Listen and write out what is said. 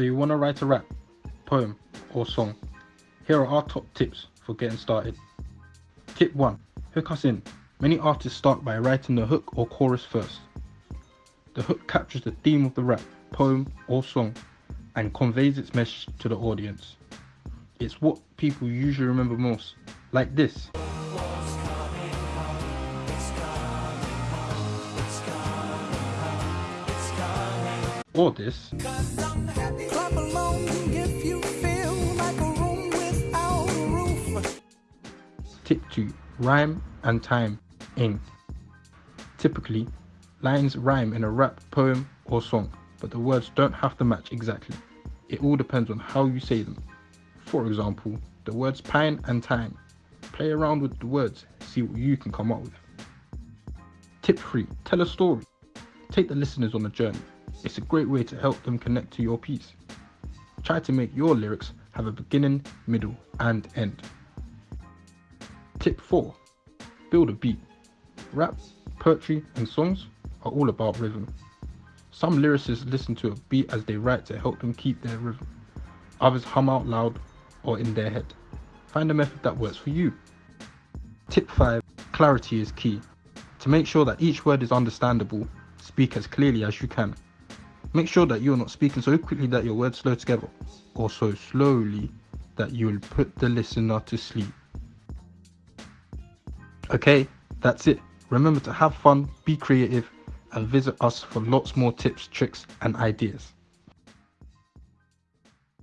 So you want to write a rap, poem or song? Here are our top tips for getting started. Tip 1. Hook us in. Many artists start by writing the hook or chorus first. The hook captures the theme of the rap, poem or song and conveys its message to the audience. It's what people usually remember most, like this. Or this. Tip 2. Rhyme and time in. Typically, lines rhyme in a rap, poem or song, but the words don't have to match exactly. It all depends on how you say them. For example, the words pine and time. Play around with the words, see what you can come up with. Tip 3. Tell a story. Take the listeners on a journey. It's a great way to help them connect to your piece. Try to make your lyrics have a beginning, middle and end. Tip 4. Build a beat. Rap, poetry and songs are all about rhythm. Some lyricists listen to a beat as they write to help them keep their rhythm. Others hum out loud or in their head. Find a method that works for you. Tip 5. Clarity is key. To make sure that each word is understandable, speak as clearly as you can. Make sure that you're not speaking so quickly that your words slow together, or so slowly that you'll put the listener to sleep. Okay, that's it. Remember to have fun, be creative, and visit us for lots more tips, tricks, and ideas.